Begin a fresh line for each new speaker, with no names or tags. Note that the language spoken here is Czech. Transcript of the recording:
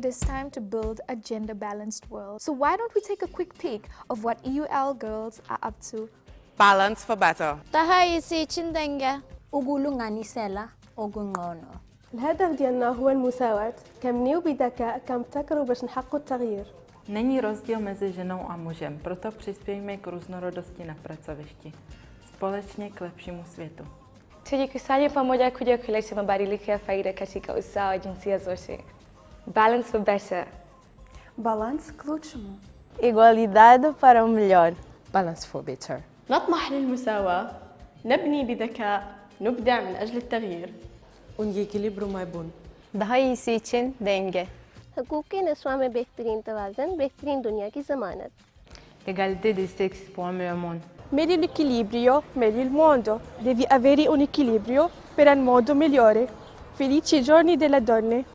it is time to build a gender balanced world. So why don't we take a quick peek of what EUL girls are up to?
Balance for better.
تهيسي تشندنجة
ukulunganisela okungqono
الهدف ديالنا هو المساواة كمنيو بذكاء كنبتكروا باش نحققوا التغيير
Není rozdíl mezi ženou a mužem, proto přispějme k různorodosti na pracovišti. Společně k lepšímu světu.
Tujikusanya pamoja kuja kuleta mabadiliko ya faida katika usawa wa jinsia zote. Balance for better.
بالانس к лучшему
Igualdade para o melhor.
Balance for better.
نطمح للمساواة نبني بذكاء نبدع من أجل التغيير
Un echilibru mai bun.
Daha iyisi için denge.
हकूक़ नस्वा में बेहतरीन तोज़न बेहतरीन दुनिया की ज़मानत
Égalité des sexes pour un meilleur monde.
meglio l'equilibrio meglio il mondo devi avere un equilibrio per un mondo migliore felici giorni delle donne